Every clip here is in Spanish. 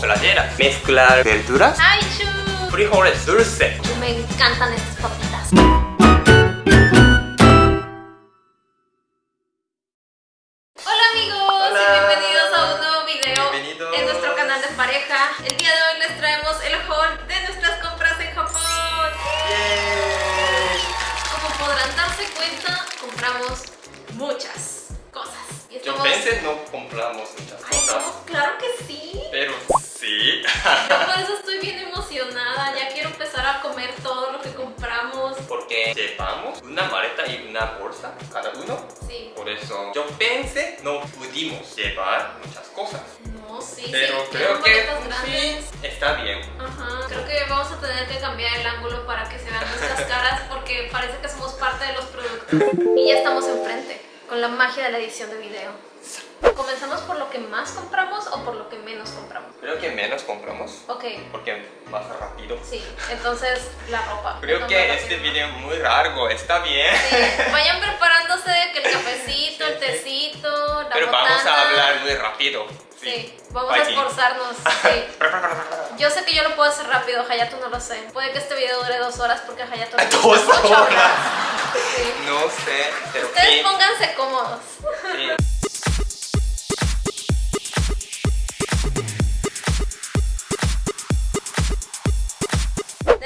playeras, mezclar verduras, ¡Ay, chu! frijoles dulce. Me encantan estas papitas. Hola amigos y bienvenidos a un nuevo video en nuestro canal de pareja. El día de hoy les traemos el haul de nuestras compras en Japón. Como podrán darse cuenta, compramos muchas cosas. Y Yo estamos- pensé no compramos muchas Ay, cosas, no, claro que sí. pero sí. Yo por eso estoy bien emocionada. Ya quiero empezar a comer todo lo que compramos. Porque llevamos una maleta y una bolsa cada uno. Sí. Por eso yo pensé no pudimos llevar muchas cosas. No, sí, Pero sí. creo que sí, está bien. Ajá. Creo que vamos a tener que cambiar el ángulo para que se vean nuestras caras porque parece que somos parte de los productos. Y ya estamos enfrente con la magia de la edición de video. ¿Comenzamos por lo que más compramos o por lo que menos compramos? Creo que menos compramos Ok, porque más rápido. sí. Entonces, la ropa. Creo que este video es muy largo, está bien. Sí, Vayan preparándose que el cafecito, el tecito, la Pero vamos a hablar muy rápido. Sí, vamos a esforzarnos. Sí. Yo sé que yo lo puedo hacer rápido, Hayato no lo sé. Puede que este video dure dos horas porque Hayato Dos horas. Sí. No sé, pero Ustedes pónganse cómodos.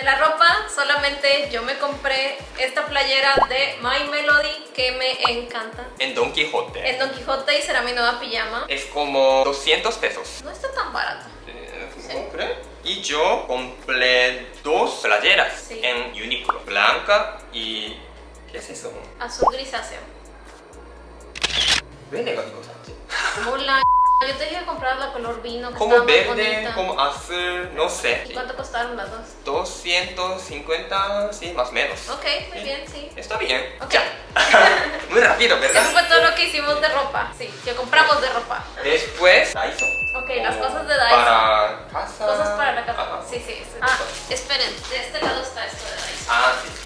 La ropa, solamente yo me compré esta playera de My Melody que me encanta. En Don Quijote. En Don Quijote y será mi nueva pijama. Es como 200 pesos. No está tan barato. Eh, Sí. Y yo compré dos playeras Sí. en Uniqlo. Blanca y... ¿Qué es eso? Azul grisáceo. ¿Ve negativo, Sánchez? Hola, yo te dije comprar la color vino que Como verde, como azul, no sé. ¿Y cuánto costaron las dos? 250, sí, más o menos. Ok, muy bien, sí. Está bien. Ya. Muy rápido, Eso ¿verdad? fue todo lo que hicimos de ropa. Sí, que compramos de ropa. Después, Daiso. Ok, las cosas de Daiso. Para casa. Cosas para la casa. Ajá. Sí, sí. sí. Ah, esperen, de este lado está esto de Daiso. Ah, sí.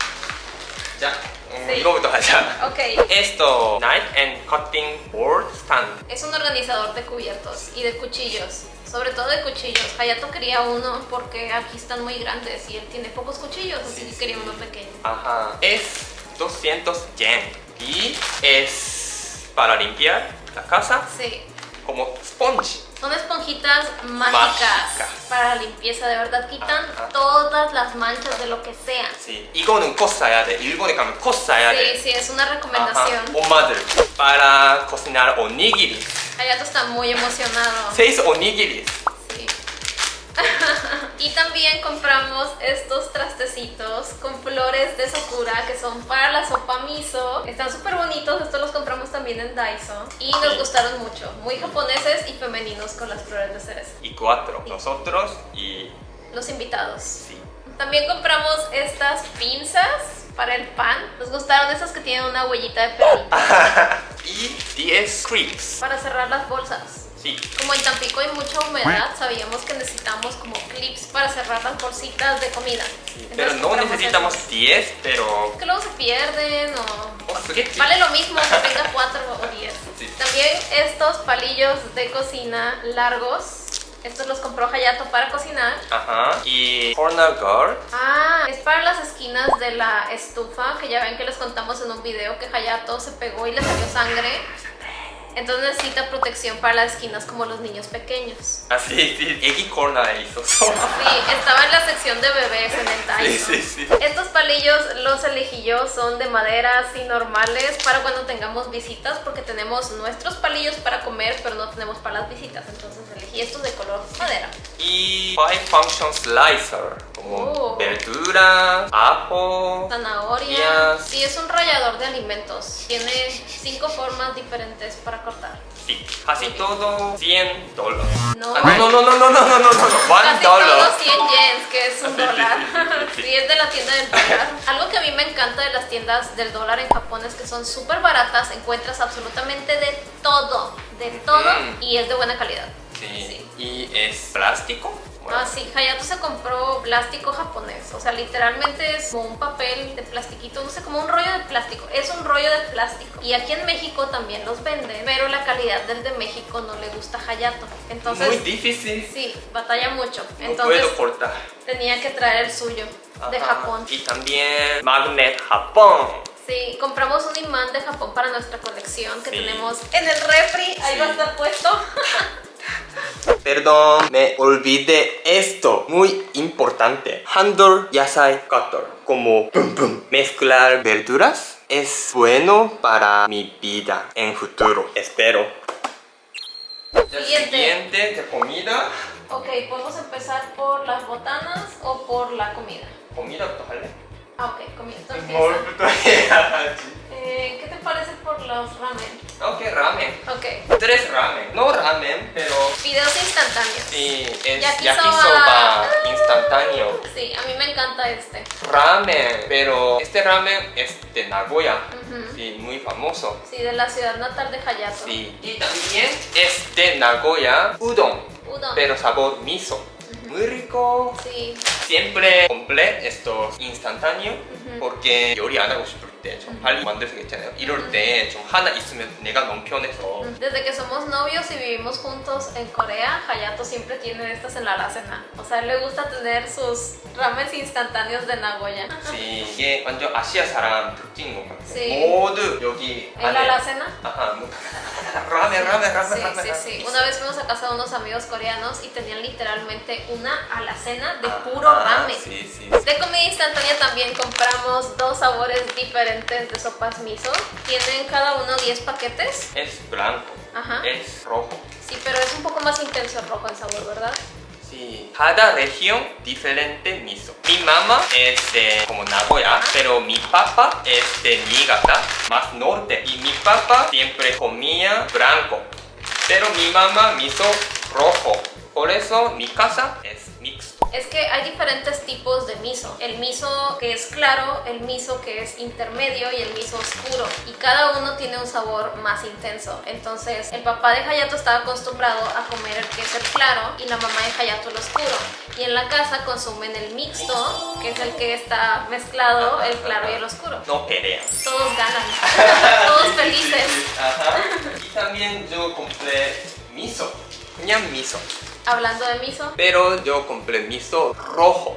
Ok. Esto, Knife and Cutting Board Stand. Es un organizador de cubiertos y de cuchillos. Sobre todo de cuchillos. Hayato quería uno porque aquí están muy grandes y él tiene pocos cuchillos, así que quería uno pequeño. Ajá. Es 200 yen y es para limpiar la casa. Sí. Como sponge. Son esponjitas mágicas Mágicas. para la limpieza, de verdad quitan Ajá. todas las manchas de lo que sea. Sí. 이거는 꼭 사야 돼. 일본에 가면 꼭 사야 Sí, 돼. sí, es una Ajá. recomendación. 엄마들 para cocinar onigiri. Hayato está muy emocionado. Seis onigiris. Sí. y también compramos estos trastecitos con flores de sakura que son para la sopa miso. Están súper bonitos, estos los compramos también en Daiso y nos Sí. gustaron mucho. Muy japoneses y femeninos con las flores de cereza. Y cuatro. Nosotros y Los invitados. sí. También compramos estas pinzas para el pan. Nos gustaron esas que tienen una huellita de perrito y 10 clips. para cerrar las bolsas. Sí. Como en Tampico hay mucha humedad, sabíamos que necesitamos como clips para cerrar las bolsitas de comida. Pero no necesitamos estos. 10, pero... Que luego se pierden o... Oh. Vale lo mismo que tenga 4 o 10. Sí. También estos palillos de cocina largos. Estos los compró Hayato para cocinar. Ajá. Y corner guard. Ah, es para las esquinas de la estufa, que ya ven que les contamos en un video que Hayato se pegó y le salió sangre. Entonces necesita protección para las esquinas como los niños pequeños. Ah, así, sí, Eggy Corna hizo. Sí, estaba en la sección de bebés en el taller. Sí, sí, sí. Estos palillos los elegí yo, son de madera así normales para cuando tengamos visitas porque tenemos nuestros palillos para comer pero no tenemos para las visitas. Entonces elegí estos de color madera. Y Five Function Slicer. Como Oh. verdura, ajo. Zanahoria. Yes. Sí, es un rallador de alimentos. Tiene cinco formas diferentes para cortar. Sí. Casi todo 100 dólares. No. Ah, no, no, no, no, no, no, no, no, no. One Casi todos 100 yens, que es un dólar. Sí, es de la tienda del dólar. Algo que a mí me encanta de las tiendas del dólar en Japón es que son súper baratas, encuentras absolutamente de todo, de todo Mm. y es de buena calidad. Sí. Sí. Y es plástico. Ah, sí, Hayato se compró plástico japonés. O sea, literalmente es como un papel de plastiquito, no sé, como un rollo de plástico. Es un rollo de plástico. Y aquí en México también los venden, pero la calidad del de México no le gusta a Hayato. Entonces, Muy difícil. sí, batalla mucho. No Entonces, puedo cortar. tenía que traer el suyo de Ajá. Japón. Y también Magnet Japón. Sí, compramos un imán de Japón para nuestra colección que Sí. tenemos en el refri. Ahí Sí. va a estar puesto. Perdón, me olvidé esto. Muy importante. Handle Yasai Cutter. Como pum, pum. mezclar verduras es bueno para mi vida en futuro. Espero. Siguiente. siguiente de comida. Ok, podemos empezar por las botanas o por la comida. comida 할래? Ah, ok, comienzo. eh, ¿Qué te parece por los ramen? Ok, ramen. Ok. Tres ramen. No ramen, pero... Videos instantáneos. Sí, yakisoba, instantáneo. Sí, a mí me encanta este. Ramen, pero este ramen es de Nagoya. Uh. Sí, muy famoso. Sí, de la ciudad natal de Hayato. Sí, y también es de Nagoya, udon. Udon. Pero sabor miso. Muy rico. Sí, Siempre compré estos instantáneos Ujú. porque 요리 안 하고 싶을 때 좀 빨리 만들 수 있잖아요. 이럴 때 좀 하나 있으면 내가 너무 편해서 desde que somos novios y vivimos juntos en Corea, Hayato siempre tiene estas en la alacena. O sea, a él le gusta tener sus ramens instantáneos de Nagoya. Sí, 이게 완전 아시아 사람 특징인 것 같아요. Sí. 모두 여기 En la alacena. 아하, Rame, ramen, ramen, ramen. Sí, sí, sí. Una vez fuimos a casa de unos amigos coreanos y tenían literalmente una alacena de ah, puro rame. Sí, sí. De comida instantánea también compramos dos sabores diferentes de sopas miso. Tienen cada uno 10 paquetes. Es blanco. Ajá. Es rojo. Sí, pero es un poco más intenso el rojo el sabor, ¿verdad? Sí, cada región diferente miso. Mi mamá es de como Nagoya, pero mi papá es de Niigata, más norte. Y mi papá siempre comía blanco, pero mi mamá miso rojo. Por eso mi casa es hay diferentes tipos de miso. El miso que es claro, el miso que es intermedio y el miso oscuro. Y cada uno tiene un sabor más intenso. Entonces, el papá de Hayato estaba acostumbrado a comer el que es el claro y la mamá de Hayato el oscuro. Y en la casa consumen el mixto, que es el que está mezclado, el claro y el oscuro. No pelea. Todos ganan. Todos felices. Ajá. Y también yo compré miso. 그냥 miso. Hablando de miso, Pero yo compré miso rojo.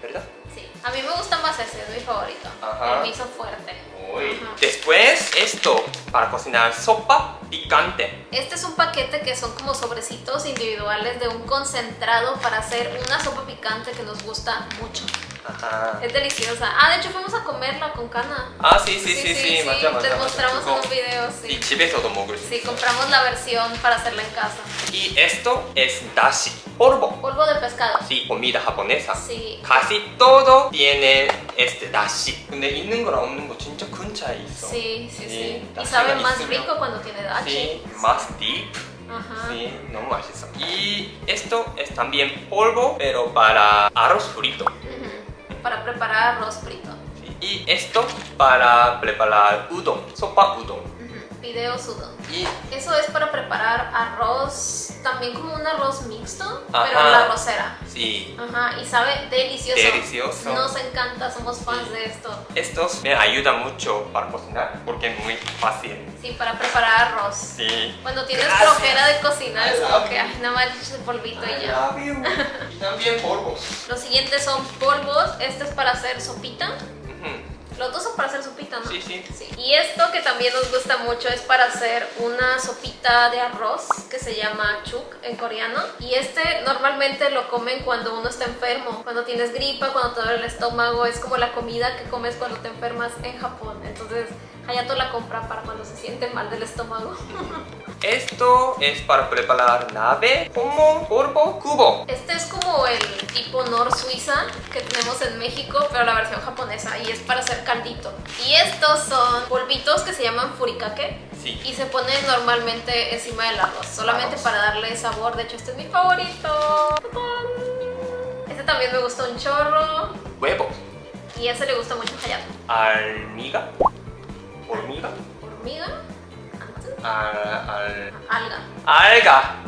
¿Verdad? sí. A mí me gusta más ese, es mi favorito. Ajá. El miso fuerte. Uy. Ajá. Después esto para cocinar sopa picante. Este es un paquete que son como sobrecitos individuales de un concentrado para hacer una sopa picante que nos gusta mucho. Ajá. Es deliciosa. Ah, de hecho fuimos a comerla con Cana. 아, sí, sí, sí, sí, 맞아, 맞아. Les 맞아. mostramos en 그거 un video, 이 sí. 집에서도 먹을 수 Sí, 있어. compramos la versión para hacerla en casa. Y esto es dashi, polvo. Polvo de pescado. Sí, comida japonesa. Sí. Casi todo tiene este dashi. 근데 있는 거랑 없는 거 진짜 escucha eso. Sí, sí, sí. sí. Y sabe más rico cuando tiene dachi. Sí, más deep. Ajá. Sí, no manches. Y esto es también polvo, pero para arroz frito. Uh. Para preparar arroz frito. Y esto para preparar udon, sopa udon. Video sudo. Y Eso es para preparar arroz, también como un arroz mixto, pero Ajá. en la arrocera. sí, Ajá, y sabe delicioso. Delicioso. Nos encanta, somos fans Sí. de esto. estos me ayudan mucho para cocinar porque es muy fácil. Sí, para preparar arroz. Sí. Cuando tienes flojera de cocinar, es como que, ay, nada más el polvito y I ya. love you. y también polvos. Los siguientes son polvos. Este es para hacer sopita. Los dos son para hacer sopita, ¿no? Sí, sí. Y esto que también nos gusta mucho es para hacer una sopita de arroz que se llama chuk en coreano. Y este normalmente lo comen cuando uno está enfermo, cuando tienes gripa, cuando te duele el estómago. Es como la comida que comes cuando te enfermas en Japón. Entonces Hayato la compra para cuando se siente mal del estómago. Esto es para preparar nabe, como polvo, cubo. Este es como el tipo Nor Suiza que tenemos en México, pero la versión japonesa y es para hacer caldito. Y estos son polvitos que se llaman furikake Sí. y se ponen normalmente encima del arroz, solamente para darle sabor. De hecho, este es mi favorito. Este también me gusta un chorro Huevos. y ese le gusta mucho a Hayato. Almiga. Hormiga. Hormiga, Al, al, alga. alga.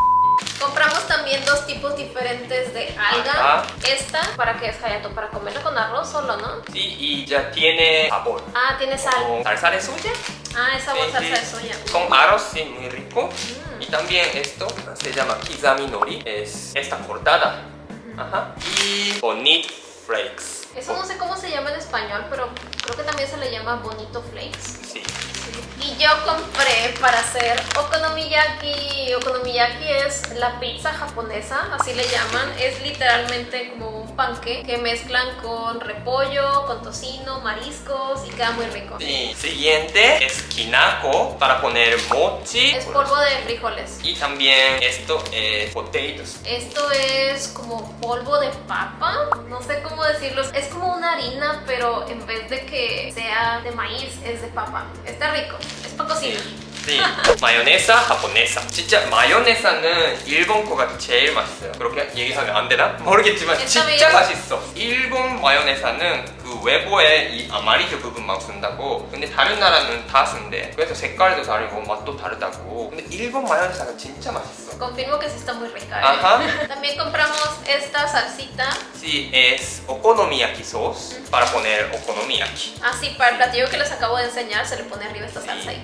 Compramos también dos tipos diferentes de alga. Ajá. Esta, ¿para qué es Hayato? Para comerla con arroz solo, ¿no? Sí, y ya tiene sabor. Ah, tiene sal. Como salsa de soya. Ah, esa Sí, sí. de soya. Con arroz, sí, muy rico. Mm. Y también esto se llama kizami nori. Es esta cortada. Ajá. Y bonit flakes. Eso no sé cómo se llama en español, pero creo que también se le llama bonito flakes. Sí. Y yo compré para hacer okonomiyaki. Okonomiyaki es la pizza japonesa, así le llaman. Es literalmente como un panque que mezclan con repollo, con tocino, mariscos y queda muy rico. Sí. Siguiente es kinako para poner mochi. Es polvo de frijoles. Y también esto es potatoes. Esto es como polvo de papa, no sé cómo decirlo. Es como una harina, pero en vez de que sea de maíz, es de papa. Está rico, para cocinar. 네. 마요네사 japonesa. 진짜 마요네사는 일본 거가 제일 맛있어요. 그렇게 얘기하면 안 되나? 모르겠지만 진짜 일단은 맛있어. 일본 마요네사는 그 외부에 이 아마리드 부분만 쓴다고. 근데 다른 나라는 다 쓴대. 그래서 색깔도 다르고 맛도 다르다고. 근데 일본 마요네사가 진짜 맛있어. Confirmo que sí está muy rica. ¿eh? Ajá. También compramos esta salsita, Sí, es okonomiyaki sauce para poner okonomiyaki. así para el platillo que les acabo de enseñar, se le pone arriba esta salsa ahí.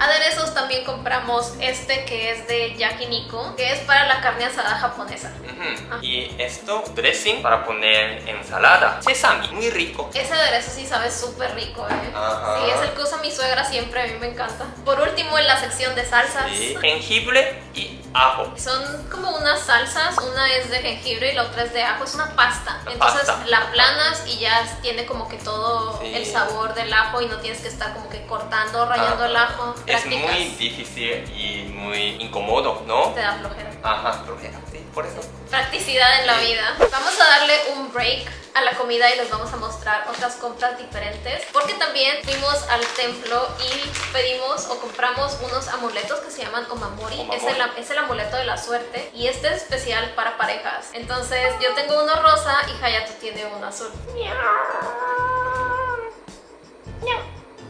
Aderezos también compramos este que es de yakiniku, que es para la carne asada japonesa. Ujú. Y esto, dressing para poner ensalada. Sesami, muy rico. Ese aderezo sí sabe súper rico, ¿eh? Ajá. Sí, es el que usa mi suegra siempre, a mí me encanta. Por último, en la sección de salsas. Sí. Jengibre y ajo. Son como unas salsas, una es de jengibre y la otra es de ajo, es una pasta. Una Entonces pasta. la aplanas y ya tiene como que todo Sí. el sabor del ajo y no tienes que estar como que cortando, rayando Ajá. el ajo. Es muy difícil y muy incómodo, ¿no? Te da flojera. Ajá, flojera, sí, por eso. Practicidad en la vida. Vamos a darle un break a la comida y les vamos a mostrar otras compras diferentes porque también fuimos al templo y pedimos o compramos unos amuletos que se llaman omamori, Omamori. Es, el, es el amuleto de la suerte y este es especial para parejas entonces yo tengo uno rosa y Hayato tiene uno azul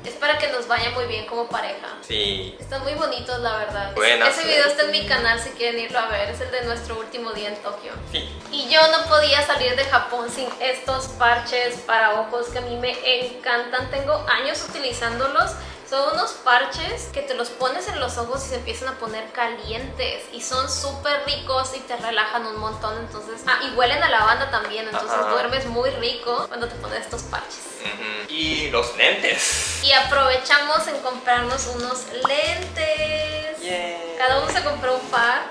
es para que nos vaya muy bien como pareja Sí. Están muy bonitos, la verdad. Buena Ese video está en mi canal si quieren irlo a ver. Es el de nuestro último día en Tokio. Sí. Y yo no podía salir de Japón sin estos parches para ojos que a mí me encantan. Tengo años utilizándolos. Son unos parches que te los pones en los ojos y se empiezan a poner calientes. Y son súper ricos y te relajan un montón. Entonces, ah, y huelen a lavanda también. Entonces Ajá. duermes muy rico cuando te pones estos parches. Y los lentes. Y aprovechamos en comprarnos unos lentes. Yeah. Cada uno se compró un par.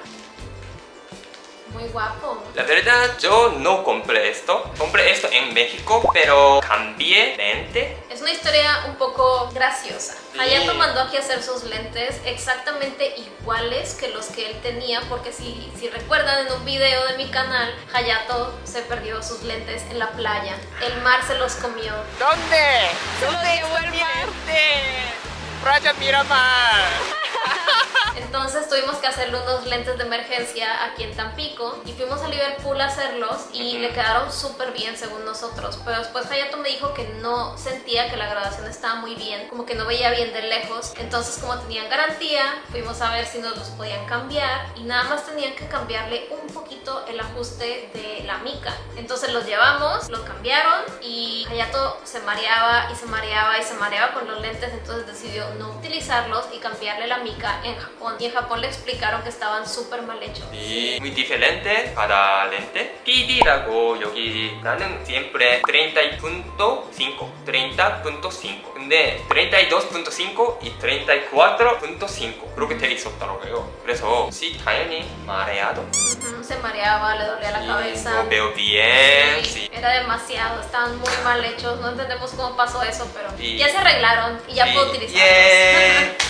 Muy guapo. La verdad, yo no compré esto. Compré esto en México, pero cambié lente. Es una historia un poco graciosa. Sí. Hayato mandó aquí a hacer sus lentes exactamente iguales que los que él tenía, porque si, si recuerdan en un video de mi canal, Hayato se perdió sus lentes en la playa. El mar se los comió. ¿Dónde? ¿Dónde está mi Playa Miramar. Entonces tuvimos que hacerle unos lentes de emergencia aquí en Tampico y fuimos a Liverpool a hacerlos y Ujú. le quedaron súper bien según nosotros. Pero después Hayato me dijo que no sentía que la grabación estaba muy bien, como que no veía bien de lejos. Entonces como tenían garantía, fuimos a ver si nos los podían cambiar y nada más tenían que cambiarle un poquito el ajuste de la mica. Entonces los llevamos, los cambiaron y Hayato se mareaba y se mareaba y se mareaba con los lentes, entonces decidió no utilizarlos y cambiarle la mica en Japón. Y en Japón le explicaron que estaban súper mal hechos. Sí, muy diferente cada lente. PD라고 여기 나는 siempre 30.5, 30.5. 근데 32.5 y 34.5 그렇게 돼 있었더라고요. 그래서 sí, 당연히 mareado. Ujú, Se mareaba, le dolía la Y cabeza. no veo bien, Sí, sí. Era demasiado, estaban muy mal hechos, no entendemos cómo pasó eso, pero Sí. ya se arreglaron y ya Sí, puedo utilizarlos. yeah.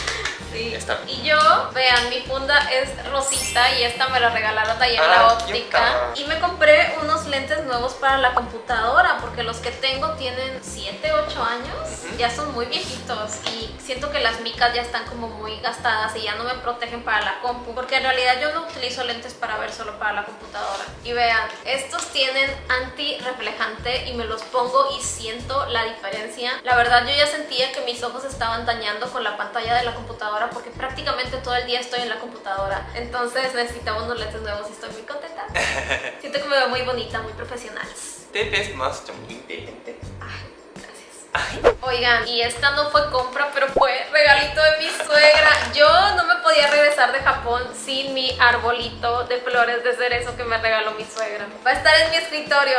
Sí. Está. Y yo, vean, mi funda es rosita y esta me la regalaron de ahí en Ah, la óptica. Y me compré unos lentes nuevos para la computadora porque los que tengo tienen 7, 8 años, Ujú. ya son muy viejitos y siento que las micas ya están como muy gastadas y ya no me protegen para la compu. Porque en realidad yo no utilizo lentes para ver solo para la computadora. Y vean, estos tienen anti-reflejante y me los pongo y siento la diferencia. La verdad yo ya sentía que mis ojos estaban dañando con la pantalla de la computadora porque prácticamente todo el día estoy en la computadora. Entonces necesitaba unos lentes nuevos y estoy muy contenta. Siento que me veo muy bonita, muy profesional. Te ves más 좀 inteligente. Ay, gracias. Oigan, y esta no fue compra, pero fue regalito de mi suegra. Yo no me podía regresar de Japón sin mi arbolito de flores de cerezo que me regaló mi suegra. Va a estar en mi escritorio.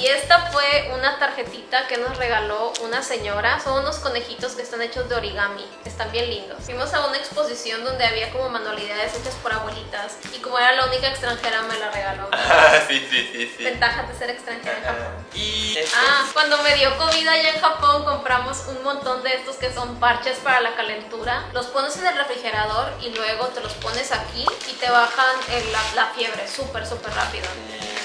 Y esta fue una tarjetita que nos regaló una señora. Son unos conejitos que están hechos de origami. Están bien lindos. Fuimos a una exposición donde había como manualidades hechas por abuelitas. Y como era la única extranjera, me la regaló. sí, sí, sí, sí. Ventaja de ser extranjera en Japón. Y este, Ah, cuando me dio COVID allá en Japón compramos un montón de estos que son parches para la calentura. Los pones en el refrigerador y luego te los pones aquí y te bajan el- la, la fiebre súper, súper rápido.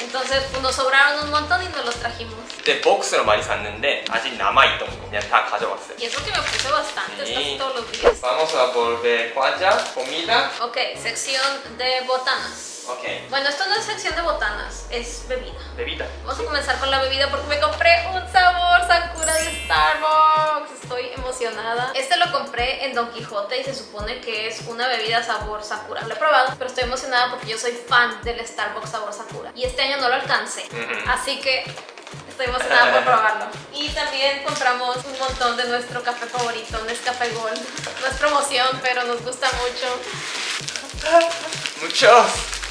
Entonces pues, nos sobraron un montón y nos los trajimos. 그때 복스를 많이 샀는데 아직 남아있던 거 그냥 다 가져왔어요. Y eso que me puse bastante, Sí. casi todos los días. Vamos a volver 과자, comida. Ok, sección de botanas. Ok, Bueno, esto no es sección de botanas, es bebida. bebida. Vamos a comenzar con la bebida porque me compré un sabor Sakura de Starbucks. Estoy emocionada. Este lo compré en Don Quijote y se supone que es una bebida sabor Sakura. Lo he probado, pero estoy emocionada porque yo soy fan del Starbucks sabor Sakura. Y este año no lo alcancé. Así que estoy emocionada por probarlo. Y también compramos un montón de nuestro café favorito, Nescafé Gold. No es promoción, pero nos gusta mucho. Muchos.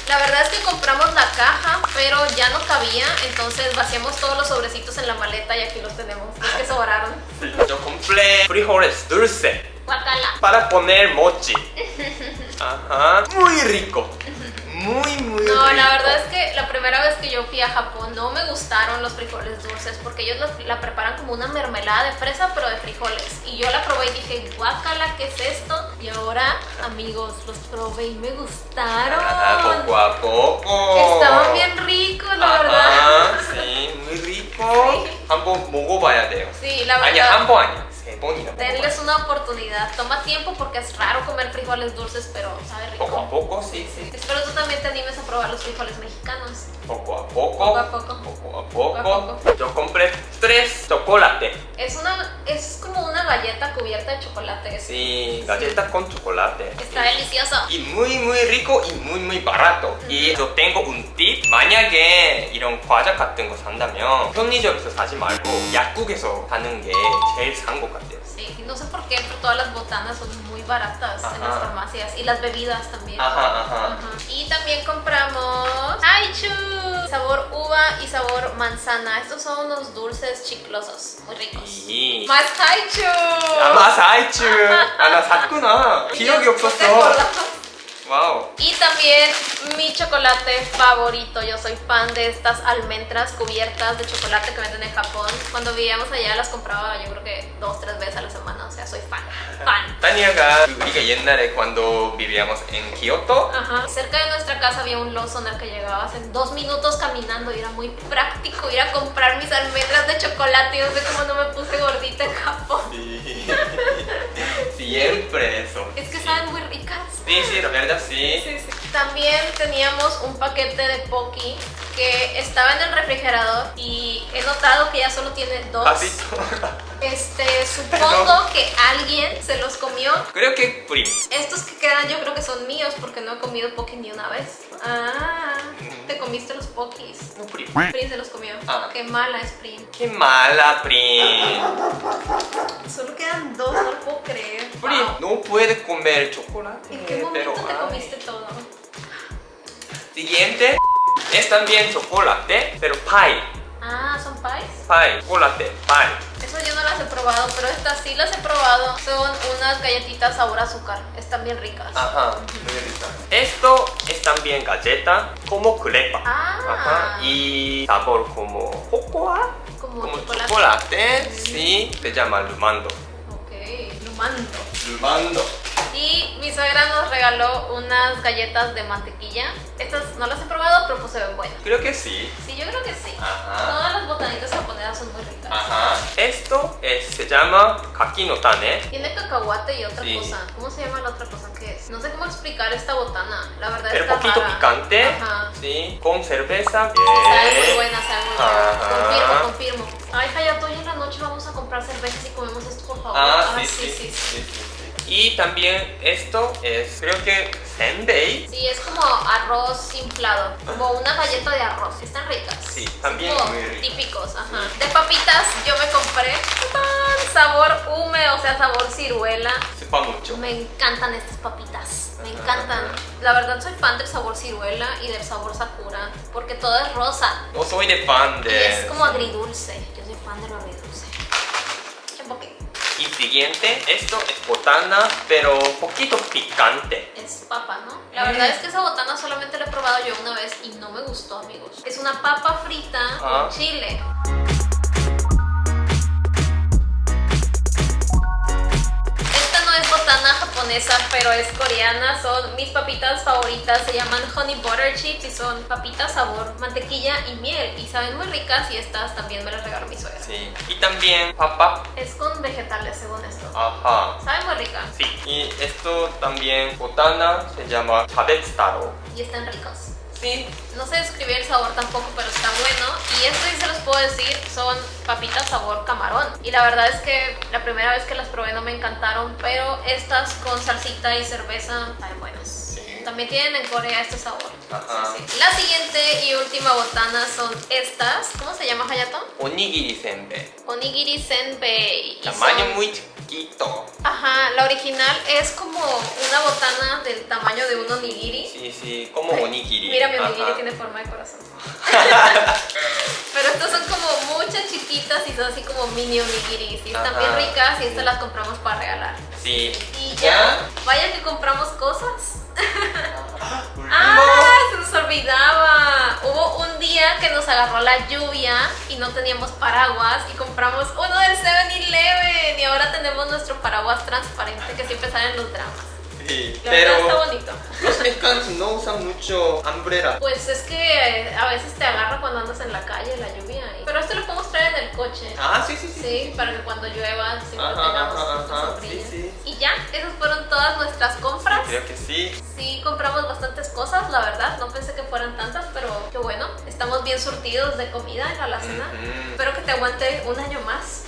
La verdad es que compramos la caja, pero ya no cabía, entonces vaciamos todos los sobrecitos en la maleta y aquí los tenemos, los que sobraron. Yo compré frijoles dulce Guacala. para poner mochi. Ajá. Muy rico Muy, muy rico. No, la verdad es que la primera vez que yo fui a Japón no me gustaron los frijoles dulces porque ellos la, la preparan como una mermelada de fresa pero de frijoles. Y yo la probé y dije, guacala, ¿qué es esto? Y ahora, amigos, los probé y me gustaron. Ah, poco a poco. Estaban bien ricos, la Ajá, verdad. sí, muy rico. Sí. 한번 먹어봐야 돼요. Sí, la 아니 verdad. 한 번 아니야. 세 번이나. Denles una oportunidad. Toma tiempo porque es raro comer frijoles dulces, pero sabe rico. Poco a poco, sí, sí. Espero tú también te animes a probar los frijoles mexicanos. Poco a poco. Poco a poco. Poco a Poco a poco. Yo compré tres chocolate. Es una es como una galleta cubierta de chocolate. Sí, galleta con chocolate. Está delicioso. Y muy muy rico y muy muy barato. Y yo tengo un tip. 만약에 이런 과자 같은 거 산다면 편의점에서 사지 말고 약국에서 사는 게 제일 싼 것 같아요. Sí, no sé por qué, pero todas las botanas son muy baratas en las Ajá. farmacias y las bebidas también. Ajá, ajá. Ajá. Y también compramos Haichu, sabor uva y sabor manzana. Estos son unos dulces chiclosos, muy ricos. 이 Más Haichu. 아마 사이츠 아나 샀구나 기억이 ¿No te 없었어 acordabas? 와우 Y también mi chocolate favorito. Yo soy fan de estas almendras cubiertas de chocolate que venden en Japón. Cuando vivíamos allá las compraba yo creo que dos, tres veces a la semana. O sea, soy fan. Fan. 타니아가 우리가 옛날에 cuando vivíamos en Kioto Ajá. Cerca de nuestra casa había un Lawson al que llegabas en dos minutos caminando y era muy práctico ir a comprar mis almendras de chocolate. Y no sé cómo no me puse gordita en Japón. siempre eso Es que saben muy ricas. sí, sí, la verdad sí Sí, sí. También teníamos un paquete de Pocky que estaba en el refrigerador y he notado que ya solo tiene dos. Este, supongo que alguien se los comió. creo que prim Estos que quedan yo creo que son míos porque no he comido Pocky ni una vez. Ah, te comiste los Pokis. no Prim se los comió. Ah. Qué mala es Prim. qué mala prim Solo quedan dos, no lo puedo creer. prim Wow. no puede comer chocolate ¿En qué momento te ay. comiste todo? siguiente es también chocolate pero pie Ah, ¿son pies? pie chocolate pie Eso yo no las he probado, pero estas sí las he probado. Son unas galletitas sabor azúcar. Están bien ricas. Ajá, muy rica. Esto es también galleta como crepa. Ah. Ajá, y sabor como cocoa, Como, como chocolate. chocolate, sí, se llama lumando. Ok, lumando. Lumando. Y mi suegra nos regaló unas galletas de mantequilla. Estas no las he probado, pero pues se ven buenas. Creo que sí. Sí, yo creo que sí. Ajá. Todas las botanitas japonesas son muy ricas. Ajá. Esto es- se llama kaki no tane. Tiene cacahuate y otra Sí. cosa. ¿Cómo se llama la otra cosa que es? No sé cómo explicar esta botana. La verdad Pero está poquito rara. picante. Ajá. Sí. Con cerveza. Sabe muy Bien. buena, sabe muy buena. Ajá. Confirmo, confirmo. Ay, Hayato, hoy en la noche vamos a comprar cervezas y comemos esto, por favor. Ah, Ay, sí, sí, sí, sí, sí. Y también esto es, creo que senbei. Sí, es como arroz inflado, como una galleta de arroz. Están ricas. Sí, también como muy ricas. típicos, ajá. De papitas yo me compré sabor húmedo, o sea, sabor ciruela. Sepa mucho. Me encantan estas papitas, me encantan. La verdad soy fan del sabor ciruela y del sabor sakura, porque todo es rosa. No soy de fan Y de... es como agridulce. Yo soy fan de lo siguiente, esto es botana, pero poquito picante. Es papa, ¿no? La verdad es que esa botana solamente la he probado yo una vez y no me gustó, amigos. Es una papa frita Ah. con chile. Japonesa, pero es coreana. Son mis papitas favoritas. Se llaman honey butter chips y son papitas sabor mantequilla y miel. Y saben muy ricas y estas también me las regaló mi suegra. Sí. Y también papa. Es con vegetales, según esto. Ajá. Sabe muy rica Sí. Y esto también, botana, se llama chabetsutaro. y están ricos. Sí. No sé describir el sabor tampoco, pero está bueno. Y esto sí se los puedo decir, son papitas sabor camarón. Y la verdad es que la primera vez que las probé no me encantaron, pero estas con salsita y cerveza están buenas. También tienen en Corea este sabor. Ajá. Sí, sí. La siguiente y última botana son estas. ¿Cómo se llama Hayato? Onigiri senbei. Onigiri senbei. Tamaño son- muy chiquito. Ajá, la original es como una botana del tamaño de un onigiri. Sí, sí, como onigiri. Mira, mi onigiri Ajá. tiene forma de corazón. Pero estas son como muchas chiquitas y son así como mini onigiris. Y están Ajá. bien ricas y estas las compramos para regalar. Sí. Y ya, vaya que compramos cosas. Último. ¡Ah! Se nos olvidaba. Hubo un día que nos agarró la lluvia y no teníamos paraguas y compramos uno del 7-Eleven y ahora tenemos nuestro paraguas transparente que siempre sale en los dramas. Sí, La verdad está pero bonito. los mexicanos no usan mucho umbrella. Pues es que eh, a veces te agarra cuando andas en la calle la lluvia. y- Pero este lo podemos traer en el coche. Ah, sí, sí, sí. Sí, para que cuando llueva siempre Ajá, tengamos ajá, ajá, sí, sí. Y ya, esas fueron todas nuestras compras. Creo que sí. Sí, compramos bastantes cosas, la verdad. No pensé que fueran tantas, pero qué bueno. Estamos bien surtidos de comida en la alacena. 음. Espero que te aguante un año más.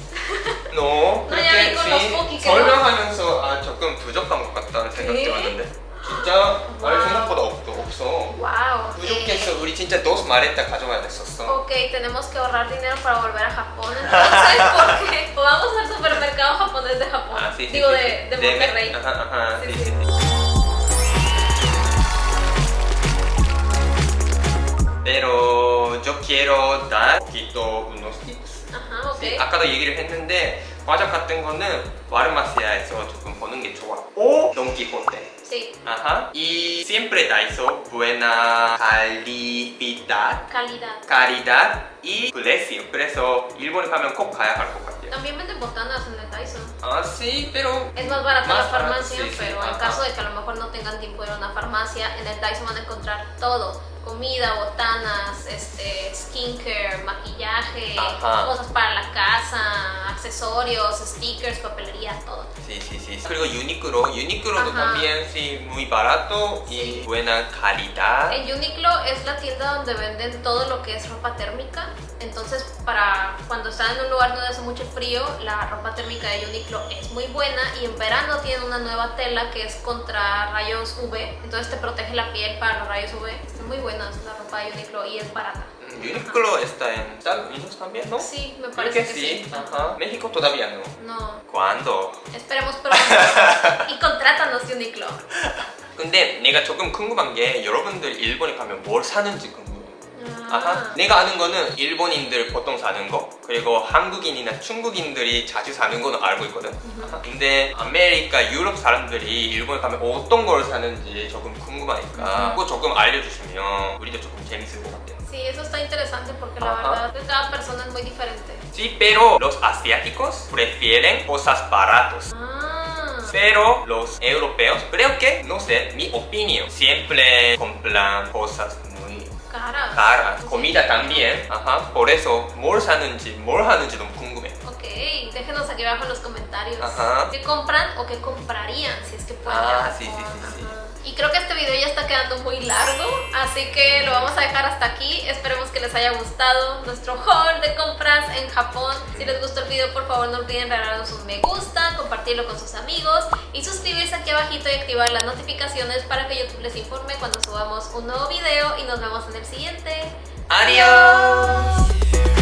Cookie que no. 설명하면서 아 조금 부족한 것 같다는 생각이 네. 들었는데 진짜 말 와우. 생각보다 없, 없어 ¡Wow! 부족해서 우리 진짜 dos maletas 가져가야 됐었어 Ok, tenemos que ahorrar dinero para volver a Japón. Entonces, ¿por qué? O vamos al supermercado japonés de Japón. Ah, sí, sí, Digo, sí, de, de Monterrey. ajá, ajá, Sí, sí, sí. Pero yo quiero dar un poquito unos tips Ajá, ok. Sí, 아까도 얘기를 했는데 과자 같은 거는 와르마시아에서 조금 보는 게 좋아 오 돈키호테 Sí, Ajá. Y siempre Daiso, buena calidad, calidad. calidad y precio. 그래서 일본에 가면 꼭 가야 할 것 같아요. También venden botanas en el Tyson. Ah, sí, pero Es más barato la Más barato, farmacia, sí, sí, pero en ajá. caso de que a lo mejor no tengan tiempo de ir a una farmacia, en el Tyson van a encontrar todo. comida, botanas, este, skincare, maquillaje, cosas para la casa, accesorios, stickers, papelería, todo. Sí, sí, sí. Pero Uniqlo, Uniqlo también sí, muy barato y buena calidad. En Uniqlo es la tienda donde venden todo lo que es ropa térmica. Entonces, para cuando están en un lugar donde hace mucho frío, la ropa térmica de Uniqlo es muy buena. Y en verano tienen una nueva tela que es contra rayos UV. Entonces te protege la piel para los rayos UV. Está muy buena la ropa de Uniqlo y es barata. Mm, 유니클로 está en Estados Unidos también, ¿no? Sí, me Creo parece que que sí. sí. Ajá. México todavía no. No, ¿Cuándo? esperemos pronto. y contrátanos Uniqlo. 근데 내가 조금 궁금한 게 여러분들 일본에 가면 뭘 사는지 궁금해요. Ah. 아하. 내가 아는 거는 일본인들 보통 사는 거 그리고 한국인이나 중국인들이 자주 사는 거는 알고 있거든. 아하. 근데 아메리카, 유럽 사람들이 일본에 가면 어떤 걸 사는지 조금 궁금하니까 그거 조금 알려주시면 우리도 조금 재밌을 것 같아요. Sí, eso está interesante porque la verdad que cada persona es muy diferente. Sí, pero los asiáticos prefieren cosas baratos. Ah. pero los europeos, creo que, no sé, mi opinión, siempre compran cosas muy Caras. caras. Comida también. Ajá. por eso 뭘 사는지, 뭘 하는지 너무 궁금해. Ok, déjenos aquí abajo en los comentarios Ajá. qué compran o qué comprarían si es que pueden. Ah, sí, sí, sí, sí. Y creo que este video ya está quedando muy largo, así que lo vamos a dejar hasta aquí. Esperemos que les haya gustado nuestro haul de compras en Japón. Si les gustó el video, por favor no olviden regalarnos un me gusta, compartirlo con sus amigos y suscribirse aquí abajito y activar las notificaciones para que YouTube les informe cuando subamos un nuevo video y nos vemos en el siguiente. Adiós.